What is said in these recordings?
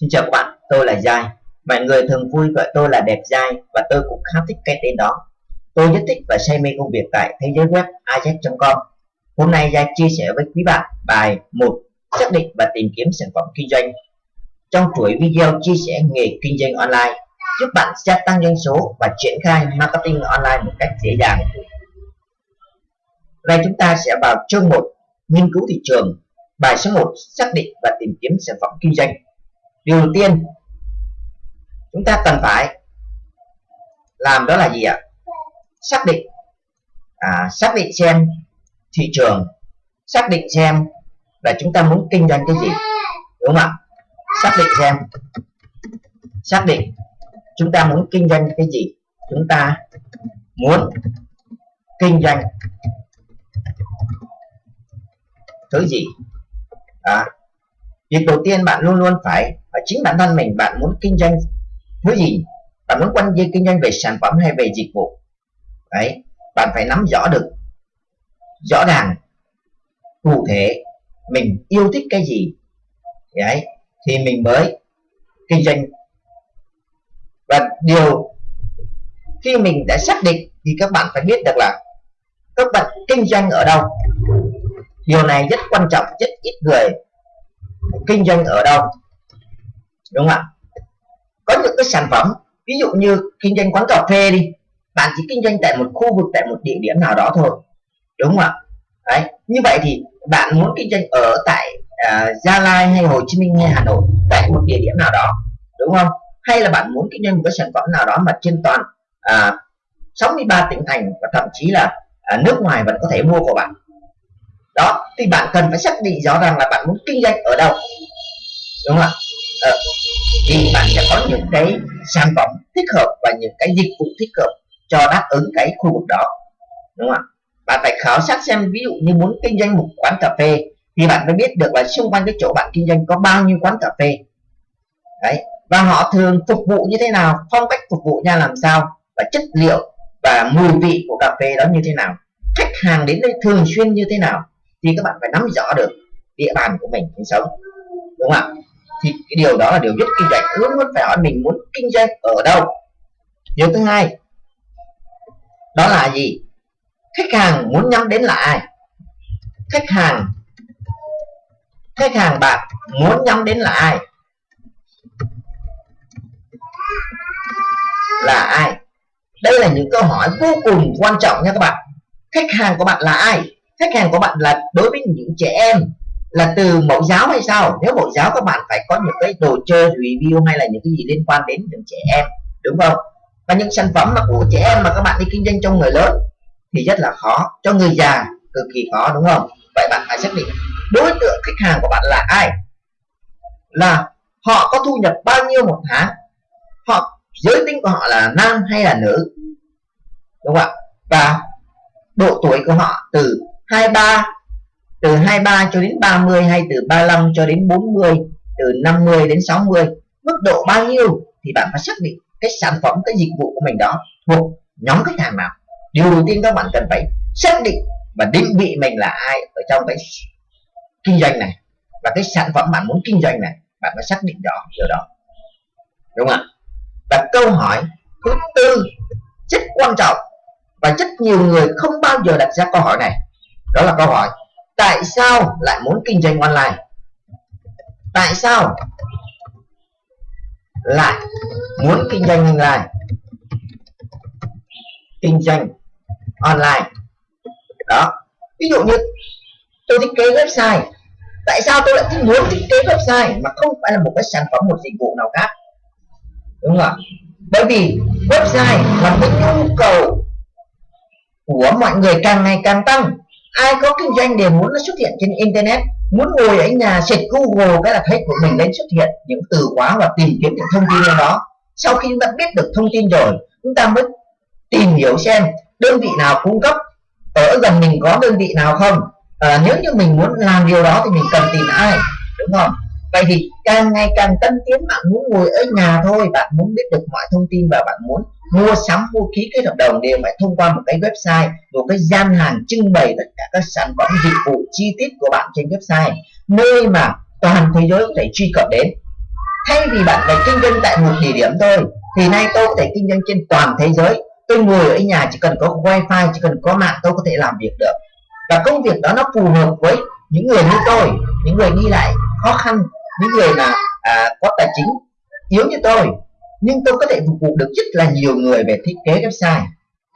Xin chào các bạn, tôi là Giai. Mọi người thường vui gọi tôi là đẹp Giai và tôi cũng khá thích cái tên đó. Tôi rất thích và say mê công việc tại thế giới web ajax.com Hôm nay Giai chia sẻ với quý bạn bài một xác định và tìm kiếm sản phẩm kinh doanh. Trong chuỗi video chia sẻ nghề kinh doanh online, giúp bạn gia tăng doanh số và triển khai marketing online một cách dễ dàng. Đây chúng ta sẽ vào chương 1 nghiên cứu thị trường bài số 1 xác định và tìm kiếm sản phẩm kinh doanh điều đầu tiên chúng ta cần phải làm đó là gì ạ? Xác định à, xác định xem thị trường xác định xem là chúng ta muốn kinh doanh cái gì đúng không ạ? Xác định xem xác định chúng ta muốn kinh doanh cái gì chúng ta muốn kinh doanh thứ gì? À, việc đầu tiên bạn luôn luôn phải và chính bản thân mình, bạn muốn kinh doanh thứ gì? Bạn muốn quan dây kinh doanh về sản phẩm hay về dịch vụ? Đấy, bạn phải nắm rõ được rõ ràng cụ thể mình yêu thích cái gì. Đấy, thì mình mới kinh doanh. Và điều khi mình đã xác định thì các bạn phải biết được là các bạn kinh doanh ở đâu. Điều này rất quan trọng, rất ít người kinh doanh ở đâu đúng không ạ? Có những cái sản phẩm ví dụ như kinh doanh quán cà phê đi bạn chỉ kinh doanh tại một khu vực tại một địa điểm nào đó thôi. Đúng không ạ? Đấy như vậy thì bạn muốn kinh doanh ở tại uh, Gia Lai hay Hồ Chí Minh hay Hà Nội tại một địa điểm nào đó đúng không? Hay là bạn muốn kinh doanh một cái sản phẩm nào đó mà trên toàn à, uh, 63 tỉnh thành và thậm chí là uh, nước ngoài vẫn có thể mua của bạn. Đó thì bạn cần phải xác định rõ ràng là bạn muốn kinh doanh ở đâu. Đúng không ạ? Uh, thì bạn sẽ có những cái sản phẩm thích hợp và những cái dịch vụ thích hợp cho đáp ứng cái khu vực đó, đúng không ạ? Bạn phải khảo sát xem, ví dụ như muốn kinh doanh một quán cà phê thì bạn phải biết được là xung quanh cái chỗ bạn kinh doanh có bao nhiêu quán cà phê. Đấy, và họ thường phục vụ như thế nào, phong cách phục vụ ra làm sao, và chất liệu và mùi vị của cà phê đó như thế nào, khách hàng đến đây thường xuyên như thế nào thì các bạn phải nắm rõ được địa bàn của mình sinh sống, đúng không ạ? Thì cái điều đó là điều rất kinh doanh. Luôn luôn phải hỏi mình muốn kinh doanh ở đâu. Điều thứ hai, đó là gì? Khách hàng muốn nhắm đến là ai? Khách hàng khách hàng bạn muốn nhắm đến là ai? Là ai? Đây là những câu hỏi vô cùng quan trọng nha các bạn. Khách hàng của bạn là ai? Khách hàng của bạn là đối với những trẻ em là từ mẫu giáo hay sao? Nếu mẫu giáo các bạn phải có những cái đồ chơi review hay là những cái gì liên quan đến những trẻ em, đúng không? Và những sản phẩm mà của trẻ em mà các bạn đi kinh doanh cho người lớn thì rất là khó, cho người già cực kỳ khó, đúng không? Vậy bạn phải xác định đối tượng khách hàng của bạn là ai. Là họ có thu nhập bao nhiêu một tháng? Họ, giới tính của họ là nam hay là nữ? Đúng không ạ? Và độ tuổi của họ từ 23 từ 23 cho đến 30 hay từ 35 cho đến 40 từ 50 đến 60 mức độ bao nhiêu thì bạn phải xác định cái sản phẩm, cái dịch vụ của mình đó thuộc nhóm khách hàng nào. Điều đầu tiên các bạn cần phải xác định và định vị mình là ai ở trong cái kinh doanh này và cái sản phẩm bạn muốn kinh doanh này, bạn phải xác định rõ điều đó. Đúng không ạ? Và câu hỏi thứ tư rất quan trọng và rất nhiều người không bao giờ đặt ra câu hỏi này, đó là câu hỏi tại sao lại muốn kinh doanh online? Tại sao lại muốn kinh doanh online? Kinh doanh online. Đó. Ví dụ như tôi thiết kế website. Tại sao tôi lại thích muốn thiết kế website mà không phải là một cái sản phẩm, một dịch vụ nào khác? Đúng không ạ? Bởi vì website là cái nhu cầu của mọi người càng ngày càng tăng ai có kinh doanh đều muốn nó xuất hiện trên internet muốn ngồi ở nhà xịt google cái là thấy của mình lên xuất hiện những từ khóa và tìm kiếm những thông tin đó. Sau khi chúng ta biết được thông tin rồi chúng ta mới tìm hiểu xem đơn vị nào cung cấp ở gần mình có đơn vị nào không. À, nếu như mình muốn làm điều đó thì mình cần tìm ai đúng không? Vậy thì càng ngày càng tân tiến bạn muốn ngồi ở nhà thôi bạn muốn biết được mọi thông tin và bạn muốn mua sắm vũ khí kết hợp đồng đều phải thông qua một cái website một cái gian hàng trưng bày tất cả các sản phẩm dịch vụ chi tiết của bạn trên website nơi mà toàn thế giới có thể truy cập đến. Thay vì bạn phải kinh doanh tại một địa điểm thôi thì nay tôi có thể kinh doanh trên toàn thế giới. Tôi ngồi ở nhà chỉ cần có wifi chỉ cần có mạng tôi có thể làm việc được. Và công việc đó nó phù hợp với những người như tôi những người đi lại khó khăn những người mà à, có tài chính yếu như tôi nhưng tôi có thể phục vụ được rất là nhiều người về thiết kế website.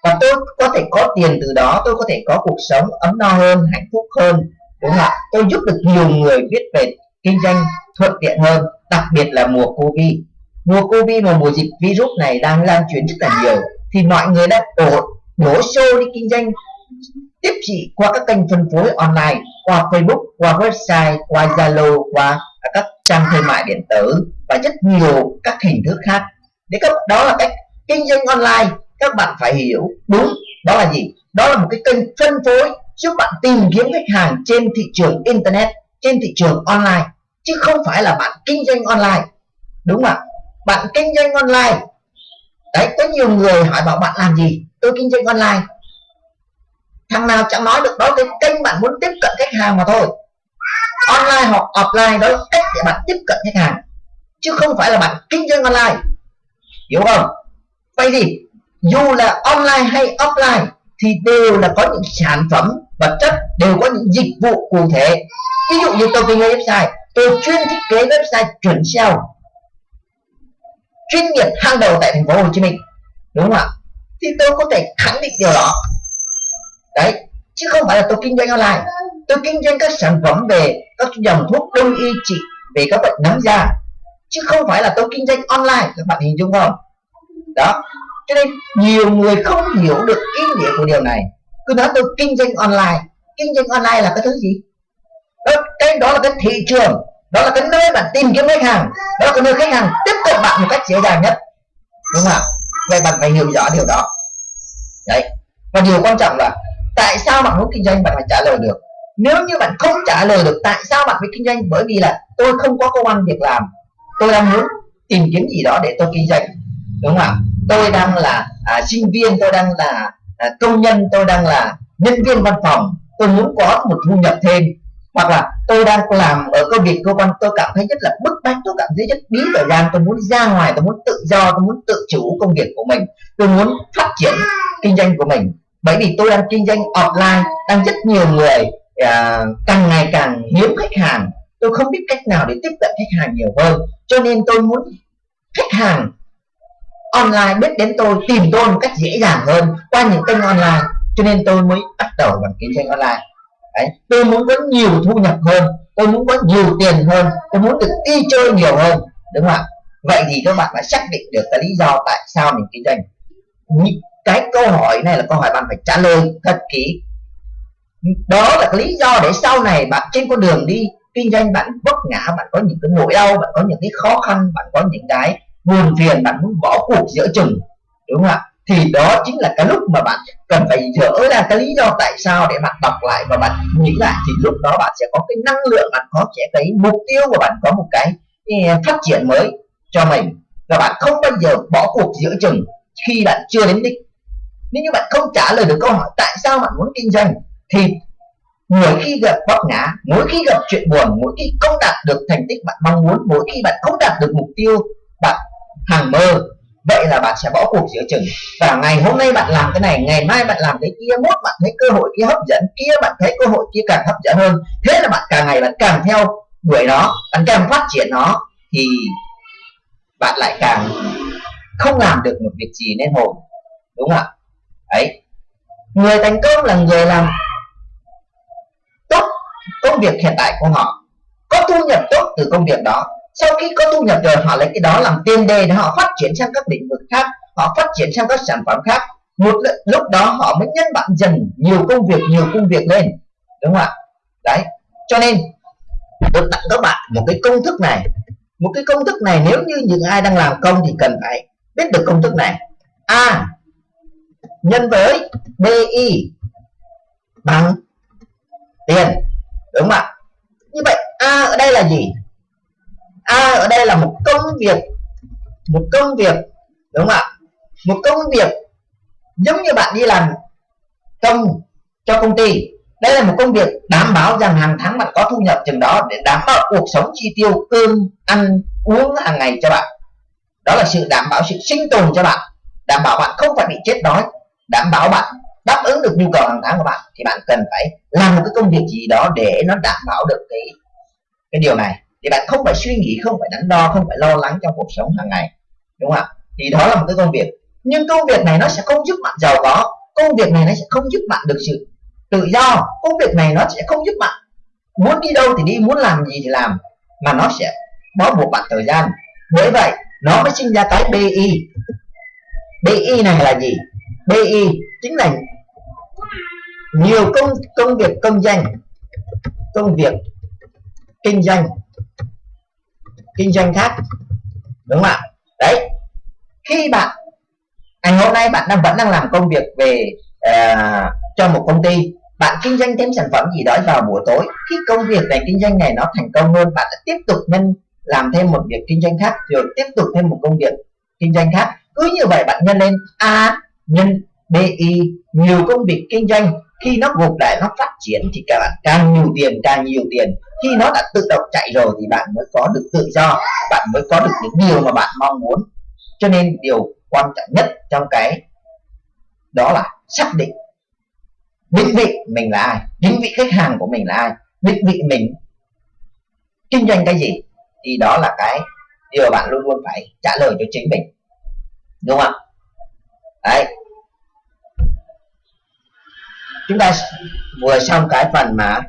Và tôi có thể có tiền từ đó, tôi có thể có cuộc sống ấm no hơn, hạnh phúc hơn. Đúng không ạ? Tôi giúp được nhiều người biết về kinh doanh thuận tiện hơn, đặc biệt là mùa covid. Mùa covid và mùa dịch virus này đang lan truyền rất là nhiều, thì mọi người đã đổ đổ xô đi kinh doanh, tiếp thị qua các kênh phân phối online, qua Facebook, qua website, qua Zalo, qua các trang thương mại điện tử và rất nhiều các hình thức khác để các đó là cách kinh doanh online, các bạn phải hiểu đúng đó là gì. Đó là một cái kênh phân phối giúp bạn tìm kiếm khách hàng trên thị trường internet, trên thị trường online, chứ không phải là bạn kinh doanh online. Đúng không ạ? Bạn kinh doanh online. Đấy, có nhiều người hỏi bảo bạn làm gì? Tôi kinh doanh online. Thằng nào chẳng nói được đó, cái kênh bạn muốn tiếp cận khách hàng mà thôi. Online hoặc offline đó là cách để bạn tiếp cận khách hàng, chứ không phải là bạn kinh doanh online hiểu không? Vậy thì, dù là online hay offline, thì đều là có những sản phẩm vật chất, đều có những dịch vụ cụ thể. Ví dụ như tôi kinh doanh website, tôi chuyên thiết kế website chuẩn SEO, chuyên nghiệp hàng đầu tại thành phố Hồ Chí Minh. Đúng không ạ? Thì tôi có thể khẳng định điều đó. Đấy, chứ không phải là tôi kinh doanh online. Tôi kinh doanh các sản phẩm về các dòng thuốc đông y trị, về các bệnh nấm da chứ không phải là tôi kinh doanh online các bạn hình dung không? Đó. Cho nên nhiều người không hiểu được ý nghĩa của điều này. Cứ nói tôi kinh doanh online. Kinh doanh online là cái thứ gì? Đó, cái đó là cái thị trường. Đó là cái nơi bạn tìm kiếm khách hàng. Đó là cái nơi khách hàng tiếp cận bạn một cách dễ dàng nhất. Đúng không ạ? Vậy bạn phải hiểu rõ điều đó. Đấy. Và điều quan trọng là tại sao bạn muốn kinh doanh bạn phải trả lời được. Nếu như bạn không trả lời được tại sao bạn phải kinh doanh bởi vì là tôi không có công ăn việc làm tôi đang muốn tìm kiếm gì đó để tôi kinh doanh đúng không ạ? Tôi đang là à, sinh viên tôi đang là à, công nhân tôi đang là nhân viên văn phòng. Tôi muốn có một thu nhập thêm. Hoặc là tôi đang làm ở công việc cơ quan tôi cảm thấy rất là bức bách tôi cảm thấy rất bí thời gian tôi muốn ra ngoài tôi muốn tự do tôi muốn tự chủ công việc của mình. Tôi muốn phát triển kinh doanh của mình. Bởi vì tôi đang kinh doanh offline đang rất nhiều người à, càng ngày càng hiếm khách hàng tôi không biết cách nào để tiếp cận khách hàng nhiều hơn. Cho nên tôi muốn khách hàng online biết đến tôi tìm tôi một cách dễ dàng hơn qua những kênh online. Cho nên tôi mới bắt đầu bằng kinh doanh online. Đấy, tôi muốn có nhiều thu nhập hơn tôi muốn có nhiều tiền hơn tôi muốn được đi chơi nhiều hơn đúng không ạ? Vậy thì các bạn phải xác định được cái lý do tại sao mình kinh doanh. Cái câu hỏi này là câu hỏi bạn phải trả lời thật kỹ. Đó là cái lý do để sau này bạn trên con đường đi kinh doanh bạn vấp ngã, bạn có những cái nỗi đau, bạn có những cái khó khăn, bạn có những cái buồn phiền, bạn muốn bỏ cuộc giữa chừng, đúng không ạ? Thì đó chính là cái lúc mà bạn cần phải dỡ ra cái lý do tại sao để bạn đọc lại và bạn nghĩ lại, thì lúc đó bạn sẽ có cái năng lượng, bạn có sẽ cái mục tiêu của bạn có một cái phát triển mới cho mình. Và bạn không bao giờ bỏ cuộc giữa chừng khi bạn chưa đến đích. Nếu như bạn không trả lời được câu hỏi tại sao bạn muốn kinh doanh, thì mỗi khi gặp vấp ngã, mỗi khi gặp chuyện buồn, mỗi khi không đạt được thành tích bạn mong muốn, mỗi khi bạn không đạt được mục tiêu bạn hàng mơ, vậy là bạn sẽ bỏ cuộc giữa chừng. Và ngày hôm nay bạn làm cái này, ngày mai bạn làm cái kia, mốt bạn thấy cơ hội kia hấp dẫn, kia bạn thấy cơ hội kia càng hấp dẫn hơn. Thế là bạn càng ngày bạn càng theo đuổi nó, bạn càng phát triển nó, thì bạn lại càng không làm được một việc gì nên hồn. Đúng không ạ? Ấy người thành công là người làm công việc hiện tại của họ. Có thu nhập tốt từ công việc đó. Sau khi có thu nhập rồi, họ lấy cái đó làm tiền đề để họ phát triển sang các lĩnh vực khác, họ phát triển sang các sản phẩm khác. Một lúc đó họ mới nhân bản dần nhiều công việc, nhiều công việc lên. Đúng không ạ? Đấy. Cho nên tôi tặng các bạn, một cái công thức này, một cái công thức này nếu như những ai đang làm công thì cần phải biết được công thức này. A. Nhân với bi bằng tiền đúng không ạ? Như vậy, a ở đây là gì? A ở đây là một công việc. Một công việc, đúng không ạ? Một công việc giống như bạn đi làm công cho công ty. Đây là một công việc đảm bảo rằng hàng tháng bạn có thu nhập chừng đó để đảm bảo cuộc sống chi tiêu, cơm, ăn, uống hàng ngày cho bạn. Đó là sự đảm bảo, sự sinh tồn cho bạn. Đảm bảo bạn không phải bị chết đói. Đảm bảo bạn đáp ứng được nhu cầu hàng tháng của bạn, thì bạn cần phải làm một cái công việc gì đó để nó đảm bảo được cái cái điều này. Thì bạn không phải suy nghĩ, không phải đắn đo, không phải lo lắng trong cuộc sống hàng ngày, đúng không ạ? Thì đó là một cái công việc. Nhưng công việc này nó sẽ không giúp bạn giàu có, công việc này nó sẽ không giúp bạn được sự tự do, công việc này nó sẽ không giúp bạn muốn đi đâu thì đi, muốn làm gì thì làm, mà nó sẽ bó buộc bạn thời gian. Bởi vậy, nó mới sinh ra cái BI BI này là gì? BI chính là nhiều công công việc công doanh công việc kinh doanh kinh doanh khác đúng không ạ? Đấy. Khi bạn ngày hôm nay bạn đang vẫn đang làm công việc về uh, cho một công ty bạn kinh doanh thêm sản phẩm gì đó vào buổi tối. Khi công việc này kinh doanh này nó thành công hơn bạn sẽ tiếp tục nhân làm thêm một việc kinh doanh khác rồi tiếp tục thêm một công việc kinh doanh khác. Cứ như vậy bạn nhân lên a nhân bi nhiều công việc kinh doanh, khi nó gục lại, nó phát triển thì các bạn càng nhiều tiền, càng nhiều tiền. Khi nó đã tự động chạy rồi thì bạn mới có được tự do, bạn mới có được những điều mà bạn mong muốn. Cho nên điều quan trọng nhất trong cái đó là xác định định vị mình là ai, định vị khách hàng của mình là ai, định vị mình kinh doanh cái gì thì đó là cái điều bạn luôn luôn phải trả lời cho chính mình. Đúng không đấy chúng ta vừa xong cái phần mà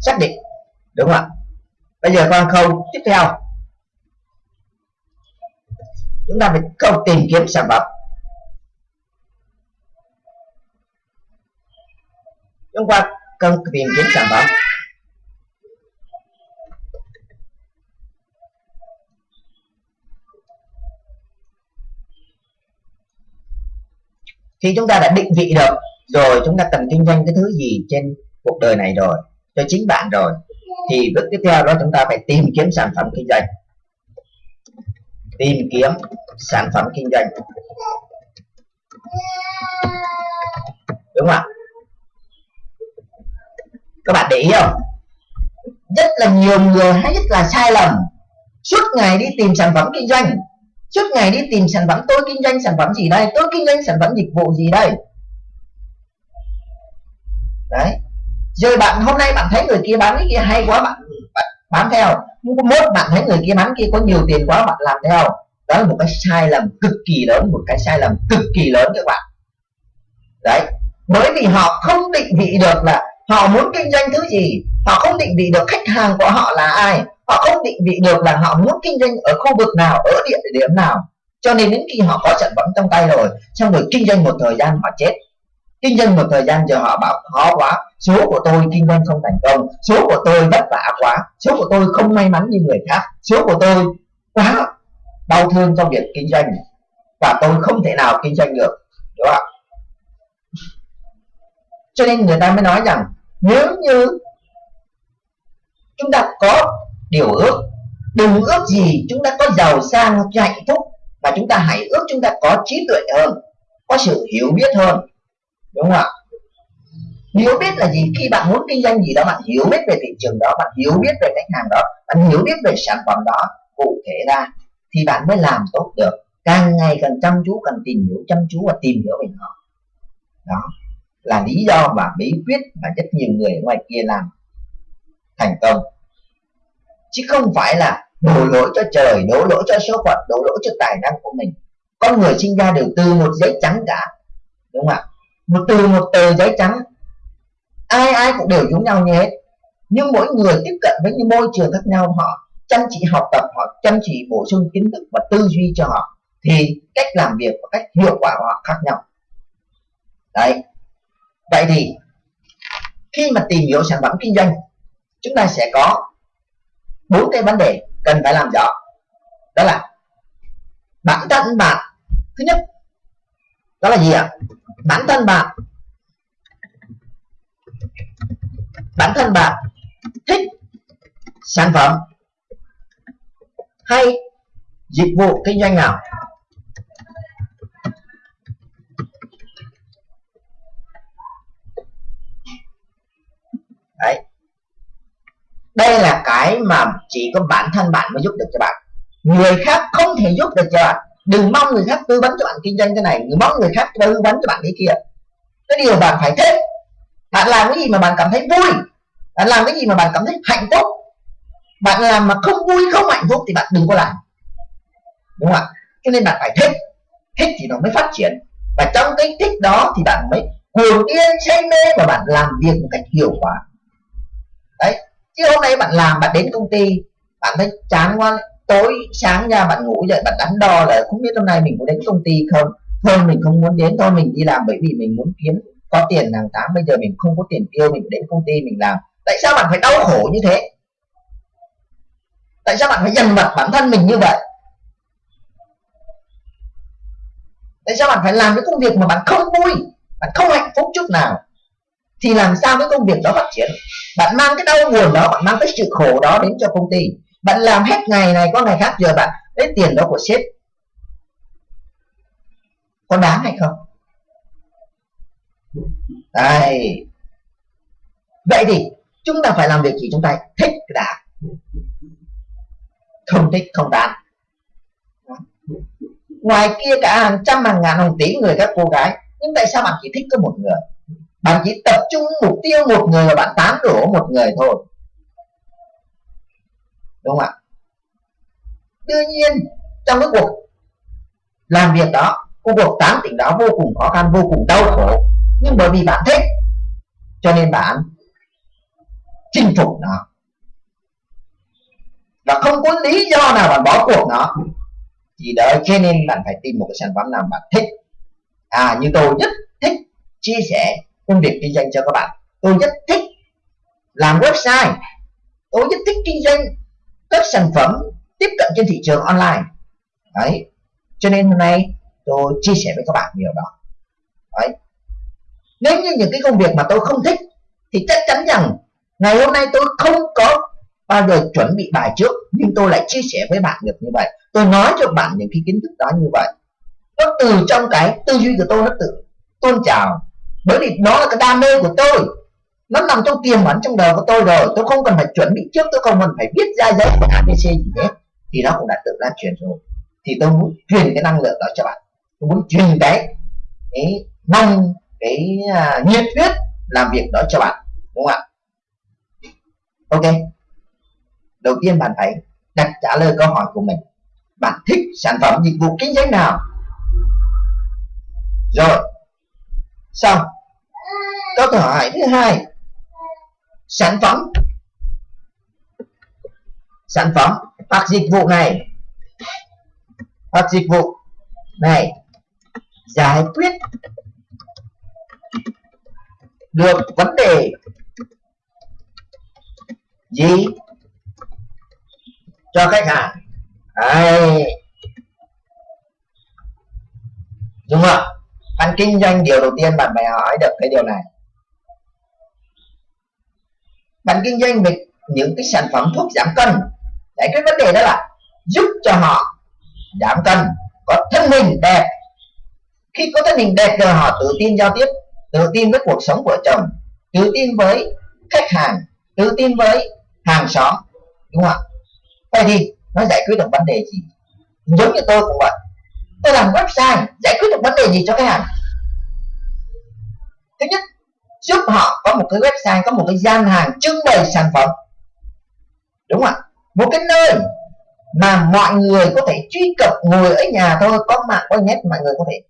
xác định, đúng không ạ? Bây giờ con khâu tiếp theo. Chúng ta phải câu tìm kiếm sản phẩm. Chúng ta cần tìm kiếm sản phẩm. Khi chúng ta đã định vị được, rồi chúng ta cần kinh doanh cái thứ gì trên cuộc đời này rồi, cho chính bạn rồi, thì bước tiếp theo đó chúng ta phải tìm kiếm sản phẩm kinh doanh. Tìm kiếm sản phẩm kinh doanh. Đúng không ạ? Các bạn để ý không? Rất là nhiều người hay rất là sai lầm. Suốt ngày đi tìm sản phẩm kinh doanh suốt ngày đi tìm sản phẩm tôi kinh doanh sản phẩm gì đây? Tôi kinh doanh sản phẩm dịch vụ gì đây? Đấy. Rồi bạn hôm nay bạn thấy người kia bán cái kia hay quá bạn, bạn bán theo. Mốt bạn thấy người kia bán kia có nhiều tiền quá bạn làm theo. Đó là một cái sai lầm cực kỳ lớn một cái sai lầm cực kỳ lớn các bạn. Đấy. Bởi vì họ không định vị được là họ muốn kinh doanh thứ gì. Họ không định vị được khách hàng của họ là ai họ không định vị được là họ muốn kinh doanh ở khu vực nào, ở địa điểm nào. Cho nên đến khi họ có sản phẩm trong tay rồi, xong rồi kinh doanh một thời gian họ chết. Kinh doanh một thời gian giờ họ bảo, khó quá, số của tôi kinh doanh không thành công, số của tôi vất vả quá, số của tôi không may mắn như người khác, số của tôi quá đau thương trong việc kinh doanh và tôi không thể nào kinh doanh được. Đúng không cho nên người ta mới nói rằng, nếu như chúng ta có điều ước. Đừng ước gì chúng ta có giàu sang hạnh phúc, mà chúng ta hãy ước chúng ta có trí tuệ hơn, có sự hiểu biết hơn. Đúng không ạ? Hiểu biết là gì? Khi bạn muốn kinh doanh gì đó, bạn hiểu biết về thị trường đó, bạn hiểu biết về khách hàng đó, bạn hiểu biết về sản phẩm đó cụ thể ra, thì bạn mới làm tốt được. Càng ngày càng chăm chú, càng tìm hiểu, chăm chú và tìm hiểu về họ. Đó, là lý do và bí quyết mà rất nhiều người ngoài kia làm thành công chứ không phải là đổ lỗi cho trời, đổ lỗi cho số phận, đổ lỗi cho tài năng của mình. Con người sinh ra đều từ một giấy trắng cả. Đúng không ạ? Một từ một tờ giấy trắng. Ai ai cũng đều giống nhau như hết. Nhưng mỗi người tiếp cận với những môi trường khác nhau, họ chăm chỉ học tập, họ chăm chỉ bổ sung kiến thức và tư duy cho họ, thì cách làm việc và cách hiệu quả của họ khác nhau. Đấy. Vậy thì, khi mà tìm hiểu sản phẩm kinh doanh, chúng ta sẽ có bốn cái vấn đề cần phải làm rõ. Đó là bản thân bạn, thứ nhất, đó là gì ạ? Bản thân bạn. Bản thân bạn thích sản phẩm hay dịch vụ kinh doanh nào? Đấy đây là cái mà chỉ có bản thân bạn mới giúp được cho bạn. Người khác không thể giúp được cho bạn. Đừng mong người khác tư vấn cho bạn kinh doanh cái này, đừng mong người khác tư vấn cho bạn cái kia. Cái điều bạn phải thích. Bạn làm cái gì mà bạn cảm thấy vui? Bạn làm cái gì mà bạn cảm thấy hạnh phúc? Bạn làm mà không vui, không hạnh phúc thì bạn đừng có làm. Đúng không ạ? Cho nên bạn phải thích. Thích thì nó mới phát triển. Và trong cái thích đó thì bạn mới cuồng điên, say mê và bạn làm việc một cách hiệu quả chứ hôm nay bạn làm, bạn đến công ty, bạn thấy chán quá, tối sáng ra bạn ngủ dậy, bạn đắn đo là không biết hôm nay mình có đến công ty không? Thôi, mình không muốn đến, thôi mình đi làm bởi vì mình muốn kiếm có tiền hàng tháng. Bây giờ mình không có tiền tiêu, mình đến công ty mình làm. Tại sao bạn phải đau khổ như thế? Tại sao bạn phải dằn vặt bản thân mình như vậy? Tại sao bạn phải làm cái công việc mà bạn không vui, bạn không hạnh phúc chút nào? Thì làm sao cái công việc đó phát triển? Bạn mang cái đau buồn đó, bạn mang cái sự khổ đó đến cho công ty. Bạn làm hết ngày này, có ngày khác giờ bạn lấy tiền đó của sếp. Có đáng hay không? Đây. Vậy thì chúng ta phải làm việc gì? Chúng ta thích đã không thích, không đáng. Ngoài kia cả hàng trăm hàng ngàn, hàng tỷ người các cô gái, nhưng tại sao bạn chỉ thích có một người? Bạn chỉ tập trung mục tiêu một người và bạn tán đổ một người thôi. Đúng không ạ? Đương nhiên, trong cái cuộc làm việc đó cuộc tán tỉnh đó vô cùng khó khăn, vô cùng đau khổ. Nhưng bởi vì bạn thích, cho nên bạn chinh phục nó. Và không có lý do nào bạn bỏ cuộc nó. Thì đợi cho nên bạn phải tìm một cái sản phẩm nào bạn thích. À như tôi rất thích chia sẻ công việc kinh doanh cho các bạn. Tôi rất thích làm website. Tôi rất thích kinh doanh các sản phẩm tiếp cận trên thị trường online. Đấy. Cho nên hôm nay tôi chia sẻ với các bạn điều đó. Đấy. Nếu như những cái công việc mà tôi không thích thì chắc chắn rằng ngày hôm nay tôi không có bao giờ chuẩn bị bài trước, nhưng tôi lại chia sẻ với bạn được như vậy. Tôi nói cho bạn những cái kiến thức đó như vậy. Nó từ trong cái tư duy của tôi, nó tự tôn trào bởi vì nó là cái đam mê của tôi. Nó nằm trong tiềm ẩn trong đầu của tôi rồi. Tôi không cần phải chuẩn bị trước tôi không cần phải viết ra giấy của abc gì hết. Thì nó cũng đã tự lan truyền rồi. Thì tôi muốn truyền cái năng lượng đó cho bạn. Tôi muốn truyền cái cái năng cái uh, nhiệt huyết làm việc đó cho bạn. Đúng không ạ? Ok. Đầu tiên bạn phải đặt trả lời câu hỏi của mình. Bạn thích sản phẩm dịch vụ kinh doanh nào? Rồi. Xong câu hỏi thứ hai. Sản phẩm. Sản phẩm hoặc dịch vụ này. Hoặc dịch vụ này giải quyết được vấn đề gì cho khách hàng? Đấy. đúng không? Bạn kinh doanh điều đầu tiên bạn phải hỏi được cái điều này bạn kinh doanh về những cái sản phẩm thuốc giảm cân. Đấy, cái vấn đề đó là giúp cho họ giảm cân, có thân hình đẹp. Khi có thân hình đẹp rồi họ tự tin giao tiếp, tự tin với cuộc sống vợ chồng, tự tin với khách hàng, tự tin với hàng xóm, đúng không ạ? Vậy thì nó giải quyết được vấn đề gì? Giống như tôi cũng vậy. Tôi làm website giải quyết được vấn đề gì cho khách hàng? Thứ nhất giúp họ có một cái website, có một cái gian hàng trưng bày sản phẩm. Đúng không ạ? Một cái nơi mà mọi người có thể truy cập ngồi ở nhà thôi, có mạng, có net mọi người có thể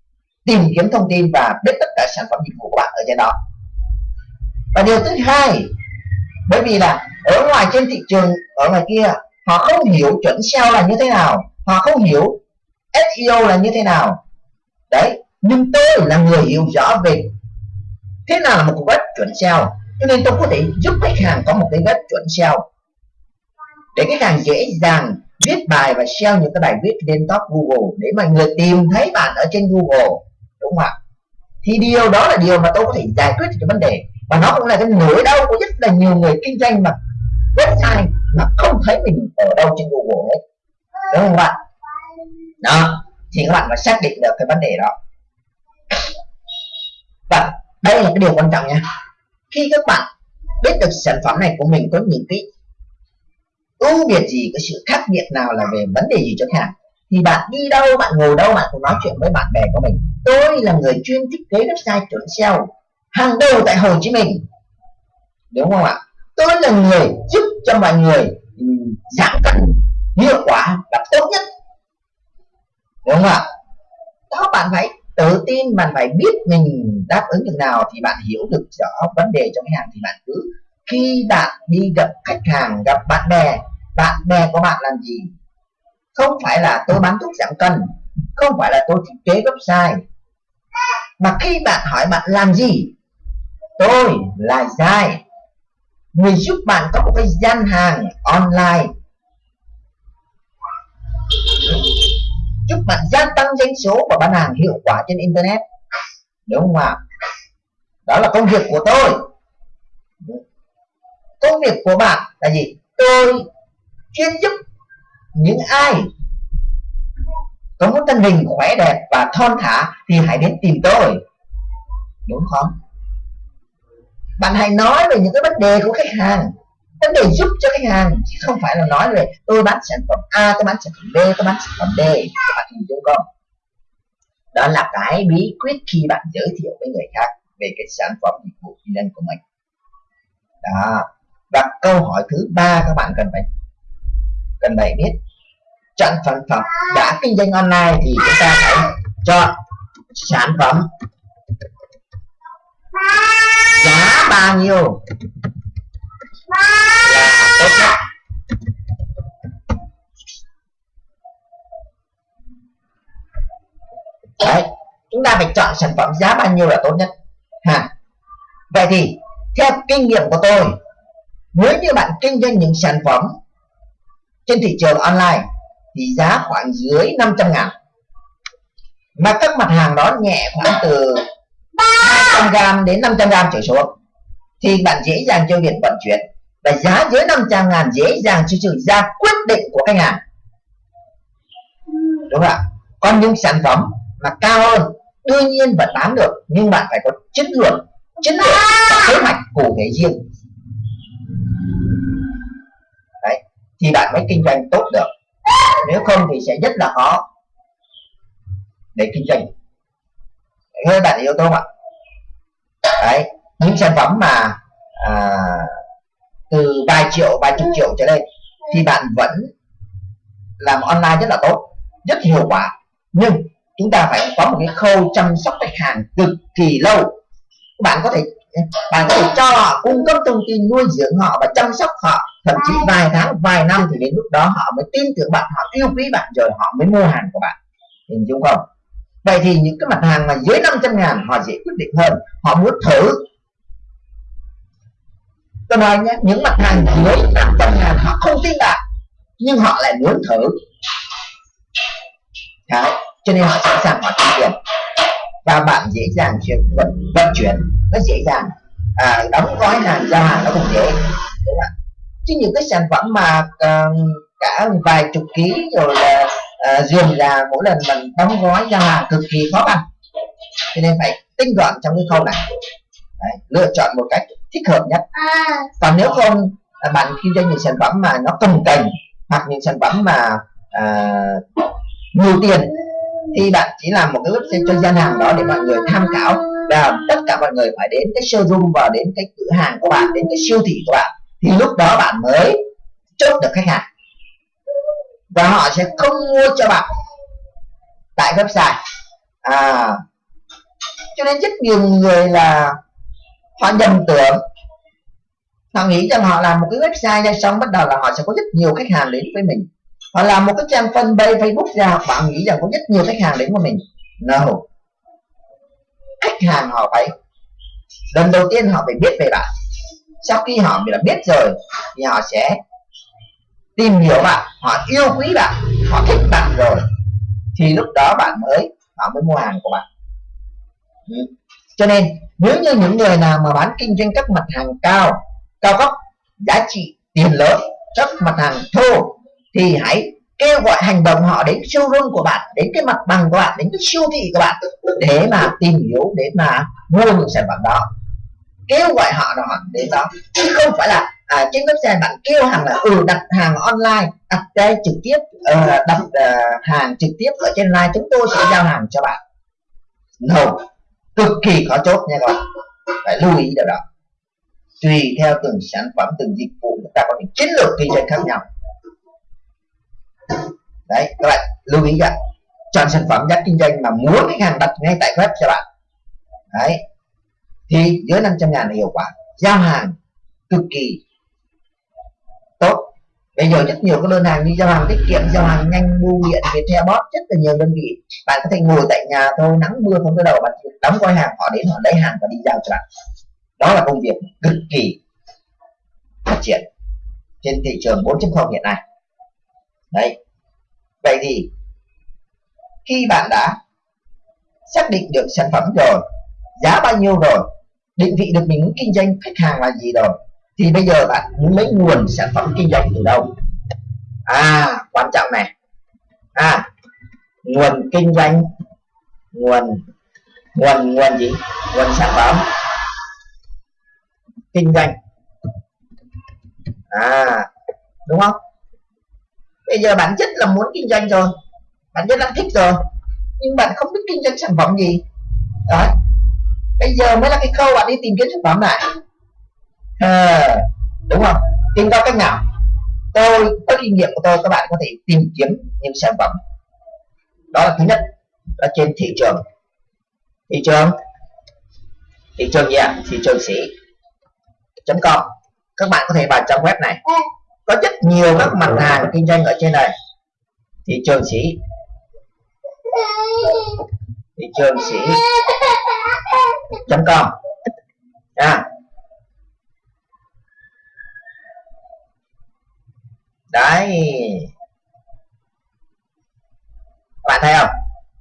tìm kiếm thông tin và biết tất cả sản phẩm dịch vụ của bạn ở trên đó. Và điều thứ hai, bởi vì là ở ngoài trên thị trường, ở ngoài kia, họ không hiểu chuẩn SEO là như thế nào, họ không hiểu SEO là như thế nào. Đấy, nhưng tôi là người hiểu rõ về thế nào là một web chuẩn SEO cho nên tôi có thể giúp khách hàng có một cái web chuẩn SEO để khách hàng dễ dàng viết bài và SEO những cái bài viết lên top Google để mà người tìm thấy bạn ở trên Google, đúng không ạ? Thì điều đó là điều mà tôi có thể giải quyết được vấn đề. Và nó cũng là cái nỗi đau của rất là nhiều người kinh doanh mà website mà không thấy mình ở đâu trên Google hết. Đúng không bạn đó, thì các bạn phải xác định được cái vấn đề đó. Và đây là cái điều quan trọng nha. Khi các bạn biết được sản phẩm này của mình có những cái ưu việt gì cái sự khác biệt nào là về vấn đề gì cho khách hàng thì bạn đi đâu, bạn ngồi đâu, bạn cũng nói chuyện với bạn bè của mình. Tôi là người chuyên thiết kế website chuẩn SEO hàng đầu tại Hồ Chí Minh. Đúng không ạ? Tôi là người giúp cho mọi người ừ, giảm cân, hiệu quả và tốt nhất. Đúng không ạ? Đó, bạn phải tự tin bạn phải biết mình đáp ứng được nào thì bạn hiểu được rõ vấn đề cho khách hàng thì bạn cứ khi bạn đi gặp khách hàng, gặp bạn bè bạn bè của bạn làm gì? Không phải là tôi bán thuốc giảm cân, không phải là tôi thiết kế website, mà khi bạn hỏi bạn làm gì? Tôi là dài người giúp bạn có một cái gian hàng online giúp bạn gia tăng doanh số và bán hàng hiệu quả trên internet. Đúng không ạ? Đó là công việc của tôi. Công việc của bạn là gì? Tôi chuyên giúp những ai có một thân hình khỏe đẹp và thon thả thì hãy đến tìm tôi. Đúng không? Bạn hãy nói về những cái vấn đề của khách hàng vấn đề giúp cho khách hàng, chứ không phải là nói về tôi bán sản phẩm A, tôi bán sản phẩm B, tôi bán sản phẩm D, các bạn hình dung không? Đó là cái bí quyết khi bạn giới thiệu với người khác về cái sản phẩm dịch vụ kinh doanh của mình. Đó. Và câu hỏi thứ ba các bạn cần phải cần phải biết. Chọn sản phẩm đã kinh doanh online thì chúng ta phải chọn sản phẩm giá bao nhiêu đấy, chúng ta phải chọn sản phẩm giá bao nhiêu là tốt nhất. Ha vậy thì, theo kinh nghiệm của tôi, nếu như bạn kinh doanh những sản phẩm trên thị trường online thì giá khoảng dưới 500 ngàn. Mà các mặt hàng đó nhẹ khoảng từ 200 gram đến 500 gram trở xuống, thì bạn dễ dàng cho việc vận chuyển và giá dưới 500 ngàn dễ dàng cho sự ra quyết định của khách hàng. Đúng không ạ? Còn những sản phẩm mà cao hơn đương nhiên vẫn bán được nhưng bạn phải có chiến lược chiến lược và kế hoạch cụ thể riêng. Đấy thì bạn mới kinh doanh tốt được. Nếu không thì sẽ rất là khó để kinh doanh. Hơi bạn hiểu tôi không ạ? Đấy những sản phẩm mà à, từ vài triệu, vài chục triệu trở lên, thì bạn vẫn làm online rất là tốt, rất hiệu quả. Nhưng chúng ta phải có một cái khâu chăm sóc khách hàng cực kỳ lâu. Bạn có thể, bạn có thể cho họ, cung cấp thông tin, nuôi dưỡng họ và chăm sóc họ, thậm chí vài tháng, vài năm thì đến lúc đó họ mới tin tưởng bạn, họ yêu quý bạn rồi họ mới mua hàng của bạn. Hình dung không? Vậy thì những cái mặt hàng mà dưới 500 ngàn họ dễ quyết định hơn, họ muốn thử tôi nói nhé những mặt hàng mới năm trăm ngàn họ không tin bạn nhưng họ lại muốn thử. Đấy, cho nên họ sẵn sàng họ chi tiền và bạn dễ dàng chuyển vận, vận chuyển nó dễ dàng. À, đóng gói hàng giao hàng nó cũng dễ đúng không? chứ những cái sản phẩm mà uh, cả vài chục ký rồi là uh, dườm già mỗi lần mình đóng gói giao hàng cực kỳ khó khăn cho nên phải tinh gọn trong cái khâu này. Đấy, lựa chọn một cách thích hợp nhất. Còn nếu không à, bạn kinh doanh những sản phẩm mà nó cầm cành hoặc những sản phẩm mà à, nhiều tiền thì bạn chỉ làm một cái website cho gian hàng đó để mọi người tham khảo và tất cả mọi người phải đến cái showroom và đến cái cửa hàng của bạn đến cái siêu thị của bạn. Thì lúc đó bạn mới chốt được khách hàng. Và họ sẽ không mua cho bạn tại website. À. Cho nên rất nhiều người là họ nhầm tưởng. Họ nghĩ rằng họ làm một cái website ra xong bắt đầu là họ sẽ có rất nhiều khách hàng đến với mình. Họ làm một cái trang fanpage facebook ra bạn nghĩ rằng có rất nhiều khách hàng đến với mình. No. Khách hàng họ phải, lần đầu tiên họ phải biết về bạn. Sau khi họ đã biết rồi, thì họ sẽ tìm hiểu bạn, họ yêu quý bạn, họ thích bạn rồi. Thì lúc đó bạn mới, họ mới mua hàng của bạn. Ừ cho nên nếu như những người nào mà bán kinh doanh các mặt hàng cao cao cấp giá trị tiền lớn các mặt hàng thô thì hãy kêu gọi hành động họ đến showroom của bạn đến cái mặt bằng của bạn đến cái siêu thị của bạn để mà tìm hiểu để mà mua những sản phẩm đó. Kêu gọi họ họ đến đó. Chứ không phải là à, trên website bạn kêu hàng là ừ đặt hàng online đặt đây trực tiếp uh, đặt uh, hàng trực tiếp ở trên live chúng tôi sẽ giao hàng cho bạn. No cực kỳ khó chốt nha các bạn phải lưu ý điều đó. Tùy theo từng sản phẩm từng dịch vụ chúng ta có những chiến lược kinh doanh khác nhau. Đấy các bạn lưu ý rằng, chọn sản phẩm giá kinh doanh mà muốn khách hàng đặt ngay tại web cho bạn. Đấy. Thì dưới 500 ngàn là hiệu quả. Giao hàng cực kỳ tốt bây giờ rất nhiều các đơn hàng như giao hàng tiết kiệm, giao hàng nhanh bưu điện, viettel bot rất là nhiều đơn vị. Bạn có thể ngồi tại nhà thôi, nắng mưa không có đầu, bạn đóng gói hàng, họ đến họ lấy hàng và đi giao cho bạn. Đó là công việc cực kỳ phát triển trên thị trường 4.0 hiện nay. Đấy. Vậy thì khi bạn đã xác định được sản phẩm rồi, giá bao nhiêu rồi, định vị được mình muốn kinh doanh, khách hàng là gì rồi thì bây giờ bạn muốn lấy nguồn sản phẩm kinh doanh từ đâu? À quan trọng này. À nguồn kinh doanh, nguồn nguồn nguồn gì? Nguồn sản phẩm. Kinh doanh. À đúng không? Bây giờ bản chất là muốn kinh doanh rồi. Bạn rất là thích rồi. Nhưng bạn không biết kinh doanh sản phẩm gì. Đấy. Bây giờ mới là cái khâu bạn đi tìm kiếm sản phẩm này à, đúng không? Tìm ra cách nào? Tôi có kinh nghiệm của tôi các bạn có thể tìm kiếm những sản phẩm. Đó là thứ nhất là trên thị trường. Thị trường? Thị trường gì ạ? Thị trường sĩ com các bạn có thể vào trang web này. Có rất nhiều các mặt hàng kinh doanh ở trên này. Thị trường sĩ thị trường sĩ com à. Đấy. Bạn thấy không?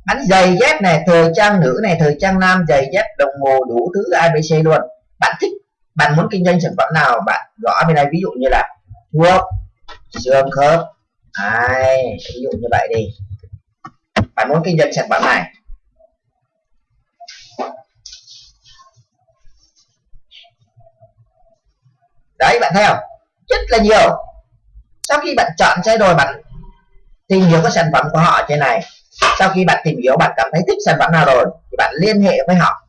Bánh giày dép này thời trang nữ này thời trang nam giày dép đồng hồ đủ thứ abc luôn. Bạn thích bạn muốn kinh doanh sản phẩm nào bạn gõ bên này. Ví dụ như là thuốc xương khớp. Đấy, ví dụ như vậy đi. Bạn muốn kinh doanh sản phẩm này. Đấy bạn thấy không? Rất là nhiều sau khi bạn chọn xe rồi bạn tìm hiểu cái sản phẩm của họ trên này sau khi bạn tìm hiểu bạn cảm thấy thích sản phẩm nào rồi thì bạn liên hệ với họ.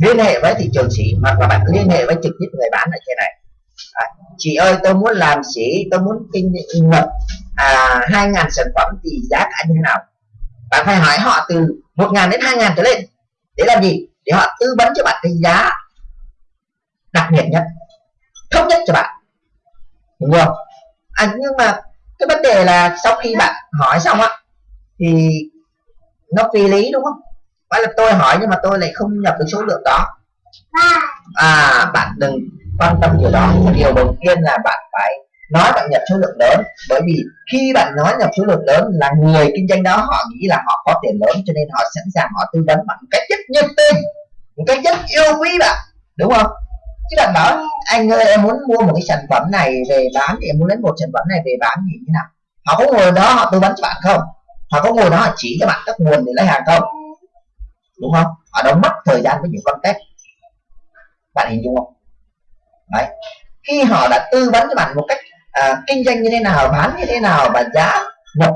Liên hệ với thị trường sĩ hoặc là bạn liên hệ với trực tiếp người bán ở trên này. À, chị ơi tôi muốn làm sĩ tôi muốn kinh nghiệm à, 2.000 sản phẩm thì giá cả như thế nào? Bạn phải hỏi họ từ 1.000 đến 2.000 trở lên. Để làm gì? Để họ tư vấn cho bạn cái giá đặc biệt nhất tốt nhất cho bạn. Đúng không? À, nhưng mà cái vấn đề là sau khi bạn hỏi xong á thì nó phi lý đúng không? Phải là tôi hỏi nhưng mà tôi lại không nhập được số lượng đó. À bạn đừng quan tâm điều đó. Điều đầu tiên là bạn phải nói bạn nhập số lượng lớn. Bởi vì khi bạn nói nhập số lượng lớn là người kinh doanh đó họ nghĩ là họ có tiền lớn cho nên họ sẵn sàng họ tư vấn bằng cách rất nhiệt tình một cách rất yêu quý bạn đúng không? Chứ bạn bảo anh ơi em muốn mua một cái sản phẩm này về bán thì em muốn lấy một sản phẩm này về bán thì như nào? Họ có ngồi đó họ tư vấn cho bạn không? Họ có ngồi đó họ chỉ cho bạn các nguồn để lấy hàng không? Đúng không? Họ đâu mất thời gian với những con test. Bạn hình dung không? Đấy. Khi họ đã tư vấn cho bạn một cách à, kinh doanh như thế nào bán như thế nào và giá nhập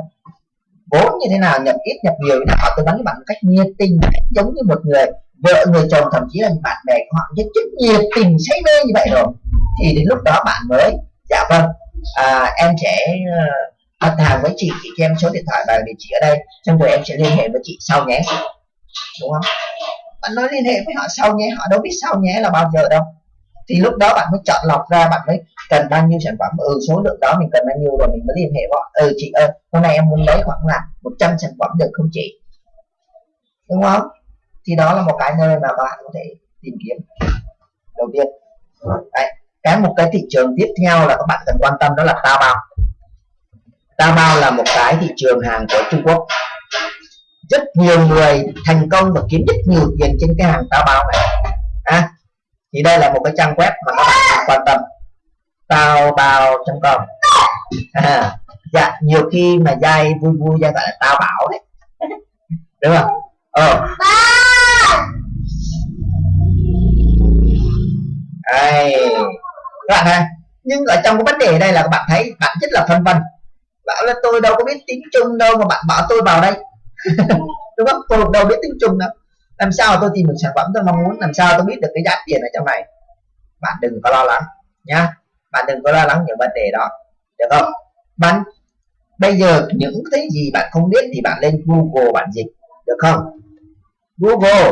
vốn như thế nào nhập ít nhập nhiều thì họ tư vấn cho bạn một cách nhiệt tình giống như một người vợ người chồng thậm chí là bạn bè của họ rất rất nhiệt tình say mê như vậy rồi. Thì đến lúc đó bạn mới dạ vâng à, em sẽ ờ, đặt hàng với chị chị cho em số điện thoại và địa chỉ ở đây. Xong rồi em sẽ liên hệ với chị sau nhé. Đúng không? Bạn nói liên hệ với họ sau nhé họ đâu biết sau nhé là bao giờ đâu. Thì lúc đó bạn mới chọn lọc ra bạn mới cần bao nhiêu sản phẩm. Ừ số lượng đó mình cần bao nhiêu rồi mình mới liên hệ họ ừ chị ơi hôm nay em muốn lấy khoảng là 100 sản phẩm được không chị? Đúng không? Thì đó là một cái nơi mà bạn có thể tìm kiếm. Đầu tiên. Đấy. cái một cái thị trường tiếp theo là các bạn cần quan tâm đó là Taobao. Taobao là một cái thị trường hàng của Trung Quốc. Rất nhiều người thành công và kiếm rất nhiều tiền trên cái hàng Taobao này. À, thì đây là một cái trang web mà các bạn cần quan tâm. Taobao.com à, dạ nhiều khi mà dai vui vui dai gọi là Taobao đấy. Đúng không? Ờ. Đây các bạn ha nhưng ở trong cái vấn đề đây là các bạn thấy bạn rất là phân vân. Bảo là tôi đâu có biết tiếng trung đâu mà bạn bảo tôi vào đây. Đúng không? Tôi đâu biết tiếng trung đâu. Làm sao tôi tìm được sản phẩm tôi mong muốn? Làm sao tôi biết được cái giá tiền ở trong này? Bạn đừng có lo lắng nhá. Bạn đừng có lo lắng những vấn đề đó được không? Bạn bây giờ những cái gì bạn không biết thì bạn lên Google bạn dịch được không? Google.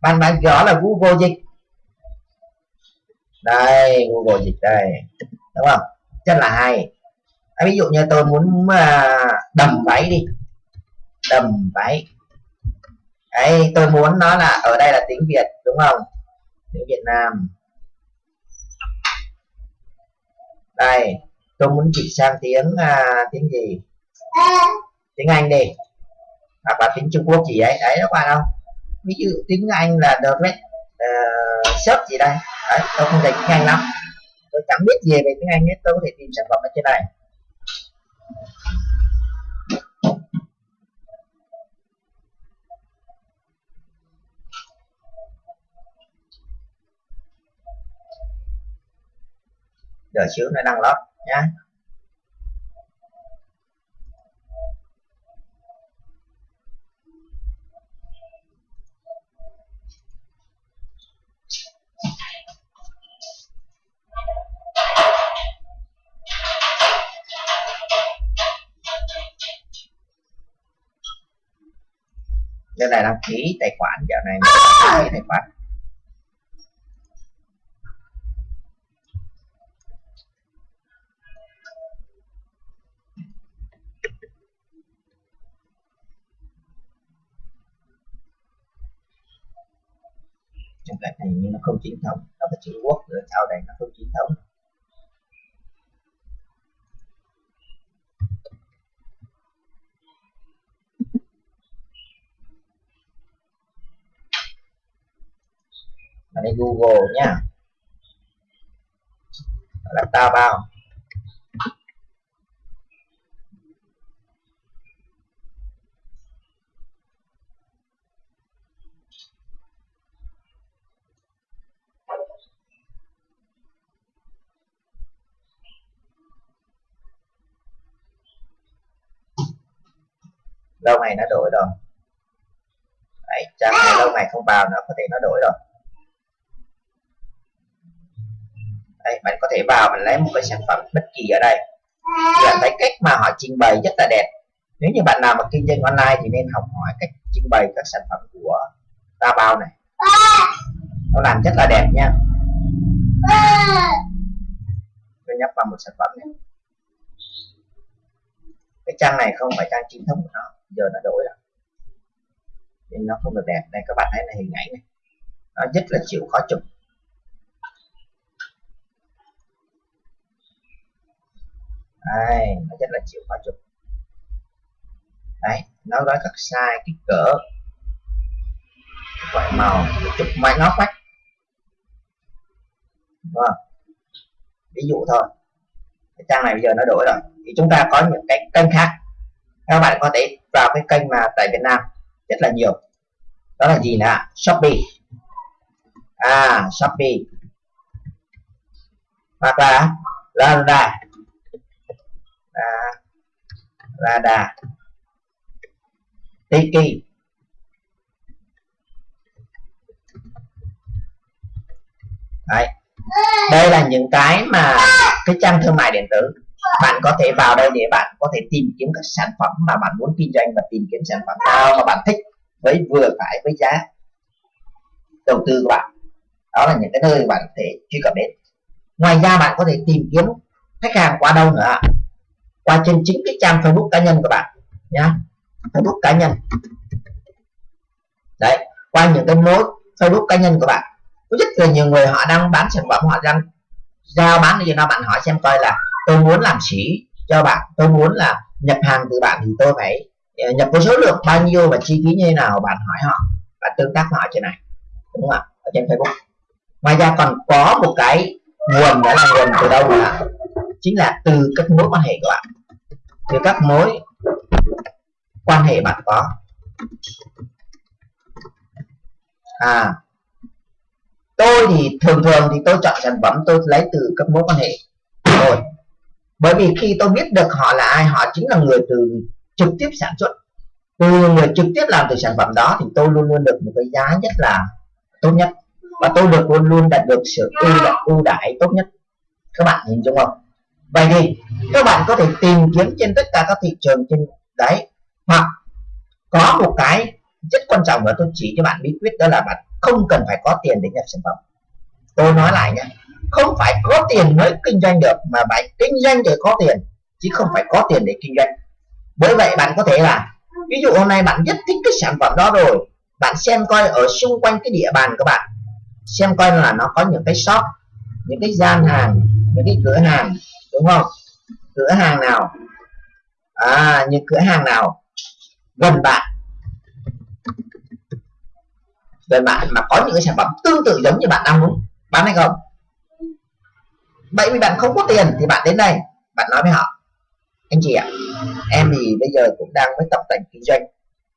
Bạn bạn rõ là Google dịch. Đây Google dịch đây. Đúng không? Rất là hay. À, ví dụ như tôi muốn uh, đầm váy đi. Đầm váy. Ấy tôi muốn nó là ở đây là tiếng Việt đúng không? Tiếng Việt Nam. Đây tôi muốn chuyển sang tiếng à, tiếng gì? Tiếng Anh đi hoặc là tiếng Trung Quốc gì ấy? Đấy các bạn không ví dụ tiếng Anh là direct uh, shop gì đây? Đấy tôi không dành tiếng Anh lắm. Tôi chẳng biết gì về tiếng Anh hết tôi có thể tìm sản phẩm ở trên này. Đợi xíu nó đăng lót nhá. Này đăng ký tài khoản giờ này đăng ký tài khoản. Trong cái này nhưng nó không chính thống nó phải chữ quốc rồi sau đây nó không chính thống ở đây Google nhá. Là tao bao. Lâu ngày nó đổi rồi. Đấy, trang này lâu ngày không vào nó có thể nó đổi rồi đây, bạn có thể vào mình lấy một cái sản phẩm bất kỳ ở đây. Thì bạn thấy cách mà họ trình bày rất là đẹp. Nếu như bạn nào mà kinh doanh online thì nên học hỏi cách trình bày các sản phẩm của ta bao này. Nó làm rất là đẹp nha. Tôi nhấp vào một sản phẩm này. Cái trang này không phải trang chính thống của nó. Giờ nó đổi rồi. Nên nó không được đẹp. Đây các bạn thấy là hình ảnh này. Nó rất là chịu khó chụp. Đây nó chắc là chịu khó chụp đấy, nó nói các size kích cỡ loại màu chụp máy nó quách vâng. Ví dụ thôi. Cái trang này bây giờ nó đổi rồi. Thì chúng ta có những cái kênh khác. Các bạn có thể vào cái kênh mà tại Việt Nam rất là nhiều. Đó là gì nè? Shopee. À Shopee. Hoặc là Lazada. Lazada Tiki Đấy. đây là những cái mà cái trang thương mại điện tử. Bạn có thể vào đây để bạn có thể tìm kiếm các sản phẩm mà bạn muốn kinh doanh và tìm kiếm sản phẩm nào mà bạn thích với vừa phải với giá đầu tư của bạn. Đó là những cái nơi bạn có thể truy cập đến. Ngoài ra bạn có thể tìm kiếm khách hàng qua đâu nữa qua trên chính cái trang Facebook cá nhân của bạn, nhá. Facebook cá nhân. Đấy, qua những cái mối Facebook cá nhân của bạn. Có rất là nhiều người họ đang bán sản phẩm, họ đang giao bán thì nó, bạn hỏi xem coi là tôi muốn làm sĩ cho bạn, tôi muốn là nhập hàng từ bạn thì tôi phải ờ, nhập cái số lượng, bao nhiêu và chi phí như thế nào, bạn hỏi họ, bạn tương tác họ trên này, đúng không ạ? Ở trên Facebook. Ngoài ra còn có một cái nguồn, đó là nguồn từ đâu là chính là từ các mối quan hệ của bạn. Từ các mối quan hệ bạn có. À tôi thì thường thường thì tôi chọn sản phẩm tôi lấy từ các mối quan hệ rồi. Bởi vì khi tôi biết được họ là ai, họ chính là người từ trực tiếp sản xuất. Từ người trực tiếp làm từ sản phẩm đó thì tôi luôn luôn được một cái giá nhất là tốt nhất. Và tôi được luôn luôn đạt được sự ưu ưu đãi tốt nhất. Các bạn nhìn chung không? Vậy thì, các bạn có thể tìm kiếm trên tất cả các thị trường trên đấy, hoặc có một cái rất quan trọng và tôi chỉ cho bạn bí quyết, đó là bạn không cần phải có tiền để nhập sản phẩm. Tôi nói lại nhé, không phải có tiền mới kinh doanh được, mà bạn kinh doanh để có tiền, chứ không phải có tiền để kinh doanh. Bởi vậy bạn có thể là, ví dụ hôm nay bạn rất thích cái sản phẩm đó rồi, bạn xem coi ở xung quanh cái địa bàn của bạn, xem coi là nó có những cái shop, những cái gian hàng, những cái cửa hàng đúng không? Cửa hàng nào? À những cửa hàng nào? Gần bạn. Gần bạn mà có những cái sản phẩm tương tự giống như bạn đang muốn bán hay không? Vậy vì bạn không có tiền thì bạn đến đây bạn nói với họ anh chị ạ em thì bây giờ cũng đang với tập tành kinh doanh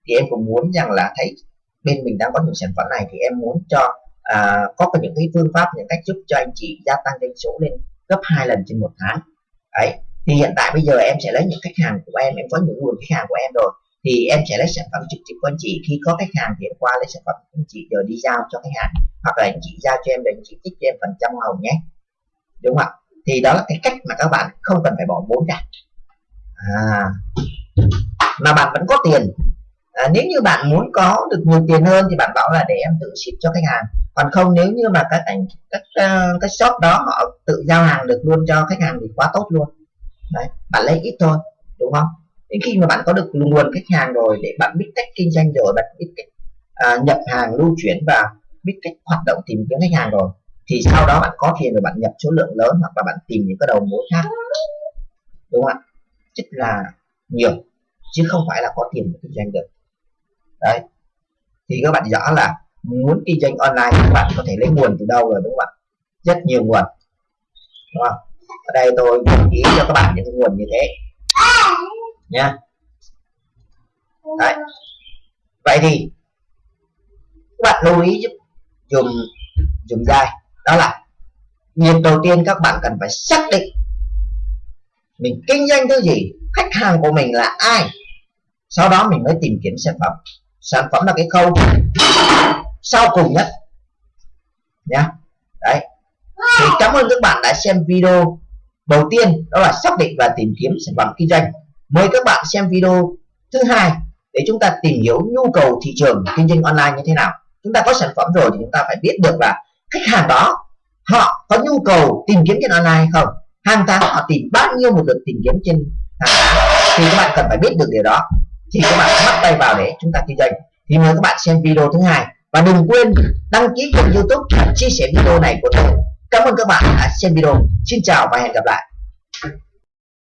thì em cũng muốn rằng là thấy bên mình đang có những sản phẩm này thì em muốn cho à, có những cái phương pháp những cách giúp cho anh chị gia tăng doanh số lên gấp hai lần trên một tháng. Đấy thì hiện tại bây giờ em sẽ lấy những khách hàng của em em có những nguồn khách hàng của em rồi thì em sẽ lấy sản phẩm trực tiếp của anh chị. Khi có khách hàng thì em qua lấy sản phẩm của anh chị rồi đi giao cho khách hàng hoặc là anh chị giao cho em để anh chị tích cho em phần trăm hồng nhé. Đúng không ạ? Thì đó là cái cách mà các bạn không cần phải bỏ vốn cả. À, mà bạn vẫn có tiền à, nếu như bạn muốn có được nhiều tiền hơn thì bạn bảo là để em tự ship cho khách hàng. Còn không nếu như mà các anh các uh, các shop đó họ tự giao hàng được luôn cho khách hàng thì quá tốt luôn. Đấy bạn lấy ít thôi đúng không? Đến khi mà bạn có được nguồn khách hàng rồi để bạn biết cách kinh doanh rồi bạn biết cách à, nhập hàng lưu chuyển và biết cách hoạt động tìm kiếm khách hàng rồi thì sau đó bạn có tiền rồi bạn nhập số lượng lớn hoặc là bạn tìm những cái đầu mối khác. Đúng không ạ? Rất là nhiều chứ không phải là có tiền để kinh doanh được đấy. Thì các bạn rõ là muốn kinh doanh online các bạn có thể lấy nguồn từ đâu rồi, đúng không ạ? Rất nhiều nguồn. Đúng không? Ở đây tôi ý cho các bạn những nguồn như thế. Nha đấy. Vậy thì các bạn lưu ý giúp, dùng dùng dai. Đó là việc đầu tiên các bạn cần phải xác định mình kinh doanh thứ gì, khách hàng của mình là ai. Sau đó mình mới tìm kiếm sản phẩm sản phẩm là cái khâu sau cùng nhất nhá. Đấy. Thì cảm ơn các bạn đã xem video đầu tiên đó là xác định và tìm kiếm sản phẩm kinh doanh. Mời các bạn xem video thứ hai để chúng ta tìm hiểu nhu cầu thị trường kinh doanh online như thế nào. Chúng ta có sản phẩm rồi thì chúng ta phải biết được là khách hàng đó họ có nhu cầu tìm kiếm trên online hay không. Hàng tháng họ tìm bao nhiêu một lượt tìm kiếm trên hàng tháng. Thì các bạn cần phải biết được điều đó thì các bạn bắt tay vào để chúng ta kinh doanh. Thì mời các bạn xem video thứ hai. Và đừng quên đăng ký kênh youtube chia sẻ video này của tôi cảm ơn các bạn đã xem video. Xin chào và hẹn gặp lại.